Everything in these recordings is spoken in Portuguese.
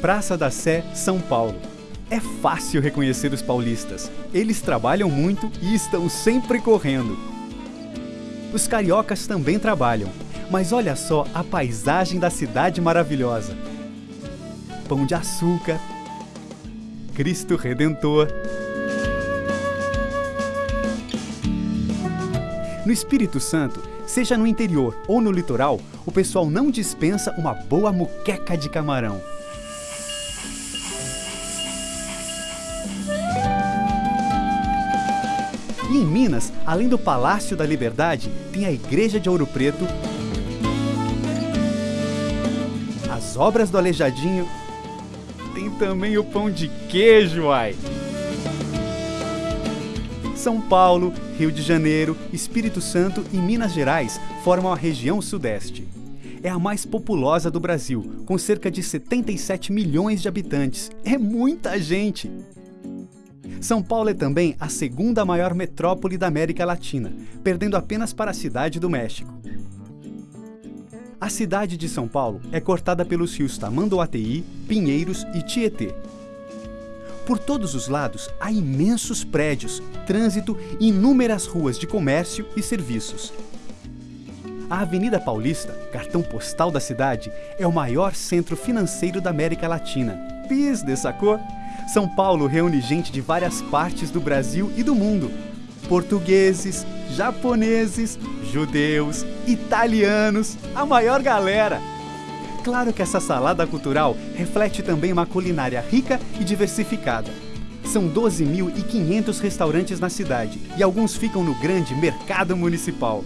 Praça da Sé, São Paulo. É fácil reconhecer os paulistas. Eles trabalham muito e estão sempre correndo. Os cariocas também trabalham, mas olha só a paisagem da cidade maravilhosa. Pão de açúcar, Cristo Redentor. No Espírito Santo, seja no interior ou no litoral, o pessoal não dispensa uma boa muqueca de camarão. Em Minas, além do Palácio da Liberdade, tem a Igreja de Ouro Preto, as obras do Aleijadinho, tem também o pão de queijo, ai! São Paulo, Rio de Janeiro, Espírito Santo e Minas Gerais formam a região Sudeste. É a mais populosa do Brasil, com cerca de 77 milhões de habitantes. É muita gente! São Paulo é também a segunda maior metrópole da América Latina, perdendo apenas para a cidade do México. A cidade de São Paulo é cortada pelos rios Tamanduateí, Pinheiros e Tietê. Por todos os lados há imensos prédios, trânsito e inúmeras ruas de comércio e serviços. A Avenida Paulista, cartão postal da cidade, é o maior centro financeiro da América Latina. Pis, sacou? São Paulo reúne gente de várias partes do Brasil e do mundo. Portugueses, japoneses, judeus, italianos, a maior galera. Claro que essa salada cultural reflete também uma culinária rica e diversificada. São 12.500 restaurantes na cidade e alguns ficam no grande mercado municipal.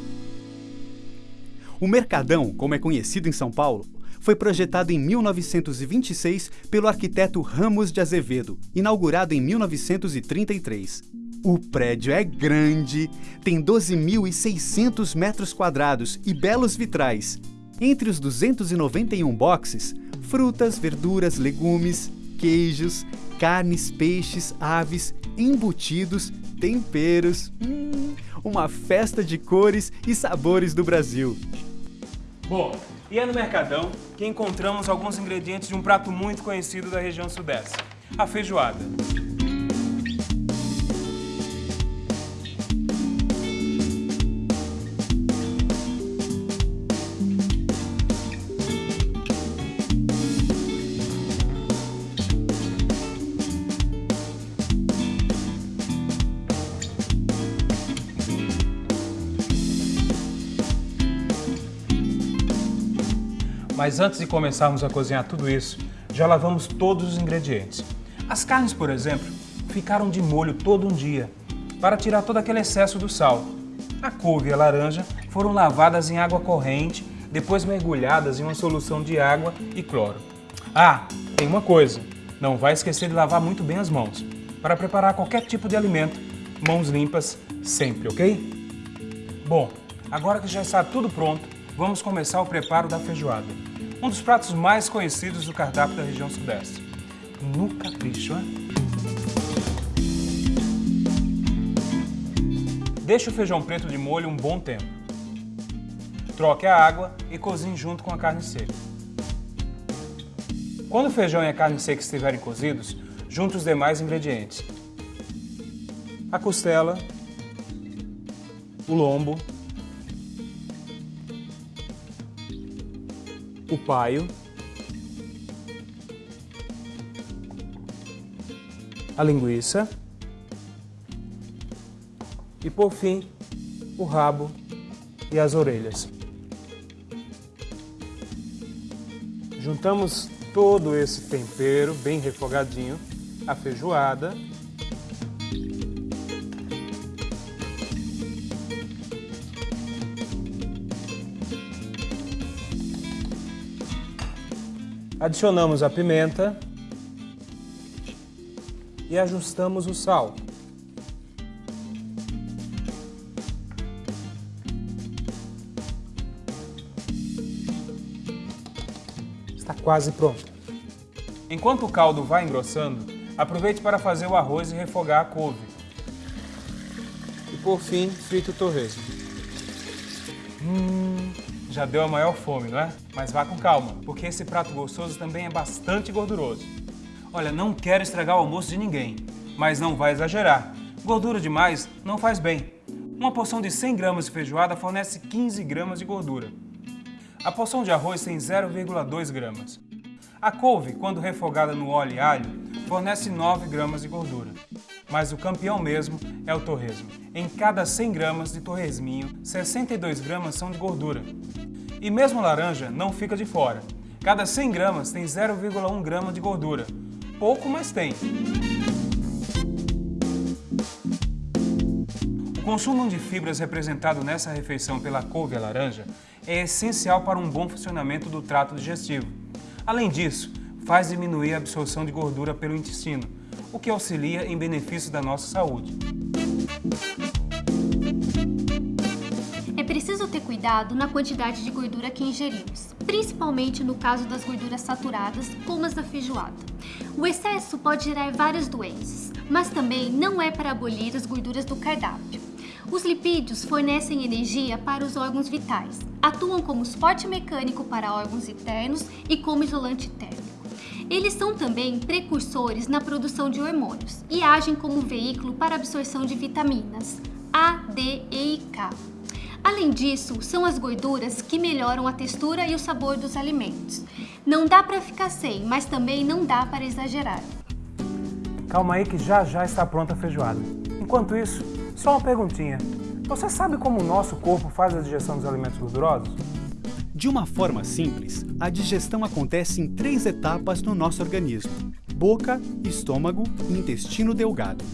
O Mercadão, como é conhecido em São Paulo, foi projetado em 1926 pelo arquiteto Ramos de Azevedo, inaugurado em 1933. O prédio é grande, tem 12.600 metros quadrados e belos vitrais. Entre os 291 boxes, frutas, verduras, legumes, queijos, carnes, peixes, aves, embutidos, temperos. Hum, uma festa de cores e sabores do Brasil. Bom, e é no Mercadão que encontramos alguns ingredientes de um prato muito conhecido da região sudeste, a feijoada. Mas antes de começarmos a cozinhar tudo isso, já lavamos todos os ingredientes. As carnes, por exemplo, ficaram de molho todo um dia, para tirar todo aquele excesso do sal. A couve e a laranja foram lavadas em água corrente, depois mergulhadas em uma solução de água e cloro. Ah, tem uma coisa, não vai esquecer de lavar muito bem as mãos. Para preparar qualquer tipo de alimento, mãos limpas sempre, ok? Bom, agora que já está tudo pronto, vamos começar o preparo da feijoada. Um dos pratos mais conhecidos do cardápio da região sudeste. No capricho, hein? Deixe o feijão preto de molho um bom tempo. Troque a água e cozinhe junto com a carne seca. Quando o feijão e a carne seca estiverem cozidos, junte os demais ingredientes. A costela, o lombo, o paio, a linguiça. E, por fim, o rabo e as orelhas. Juntamos todo esse tempero bem refogadinho, a feijoada Adicionamos a pimenta. e ajustamos o sal. Está quase pronto. Enquanto o caldo vai engrossando, aproveite para fazer o arroz e refogar a couve. E por fim, frite o torresmo. Hum, já deu a maior fome, não é? Mas vá com calma, porque esse prato gostoso também é bastante gorduroso. Olha, não quero estragar o almoço de ninguém, mas não vai exagerar. Gordura demais não faz bem. Uma porção de 100 gramas de feijoada fornece 15 gramas de gordura. A porção de arroz tem 0,2 gramas. A couve, quando refogada no óleo e alho, fornece 9 gramas de gordura. Mas o campeão mesmo é o torresmo. Em cada 100 gramas de torresminho, 62 gramas são de gordura. E mesmo laranja não fica de fora. Cada 100 gramas tem 0,1 grama de gordura. Pouco, mas tem. O consumo de fibras representado nessa refeição pela couve a laranja é essencial para um bom funcionamento do trato digestivo. Além disso, faz diminuir a absorção de gordura pelo intestino, o que auxilia em benefício da nossa saúde. É preciso ter cuidado na quantidade de gordura que ingerimos, principalmente no caso das gorduras saturadas, como as da feijoada. O excesso pode gerar várias doenças, mas também não é para abolir as gorduras do cardápio. Os lipídios fornecem energia para os órgãos vitais, atuam como suporte mecânico para órgãos internos e como isolante térmico. Eles são também precursores na produção de hormônios e agem como veículo para absorção de vitaminas A, D, E K. Além disso, são as gorduras que melhoram a textura e o sabor dos alimentos. Não dá para ficar sem, mas também não dá para exagerar. Calma aí que já já está pronta a feijoada. Enquanto isso, só uma perguntinha. Você sabe como o nosso corpo faz a digestão dos alimentos gordurosos? De uma forma simples, a digestão acontece em três etapas no nosso organismo: boca, estômago e intestino delgado.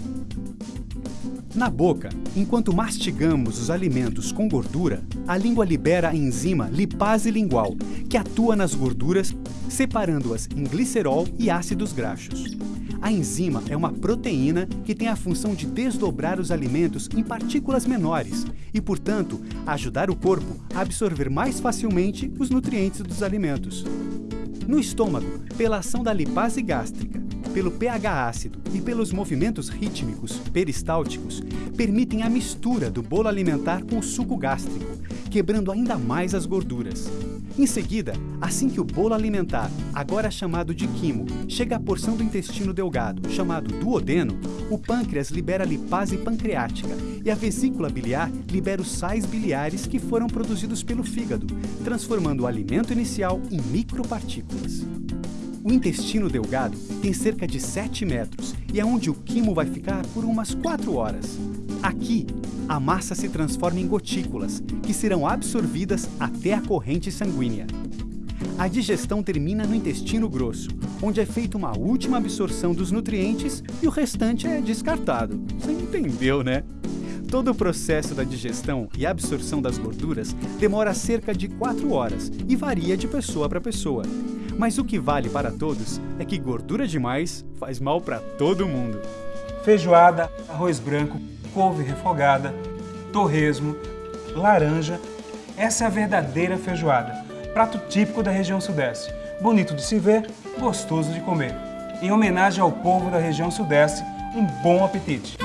Na boca, enquanto mastigamos os alimentos com gordura, a língua libera a enzima lipase lingual, que atua nas gorduras, separando-as em glicerol e ácidos graxos. A enzima é uma proteína que tem a função de desdobrar os alimentos em partículas menores e, portanto, ajudar o corpo a absorver mais facilmente os nutrientes dos alimentos. No estômago, pela ação da lipase gástrica, pelo pH ácido e pelos movimentos rítmicos peristálticos, permitem a mistura do bolo alimentar com o suco gástrico, quebrando ainda mais as gorduras. Em seguida, assim que o bolo alimentar, agora chamado de quimo, chega à porção do intestino delgado, chamado duodeno, o pâncreas libera lipase pancreática e a vesícula biliar libera os sais biliares que foram produzidos pelo fígado, transformando o alimento inicial em micropartículas. O intestino delgado tem cerca de 7 metros e é onde o quimo vai ficar por umas 4 horas. Aqui, a massa se transforma em gotículas, que serão absorvidas até a corrente sanguínea. A digestão termina no intestino grosso, onde é feita uma última absorção dos nutrientes e o restante é descartado. Você entendeu, né? Todo o processo da digestão e absorção das gorduras demora cerca de 4 horas e varia de pessoa para pessoa. Mas o que vale para todos é que gordura demais faz mal para todo mundo. Feijoada, arroz branco, couve refogada, torresmo, laranja. Essa é a verdadeira feijoada, prato típico da região sudeste. Bonito de se ver, gostoso de comer. Em homenagem ao povo da região sudeste, um bom apetite!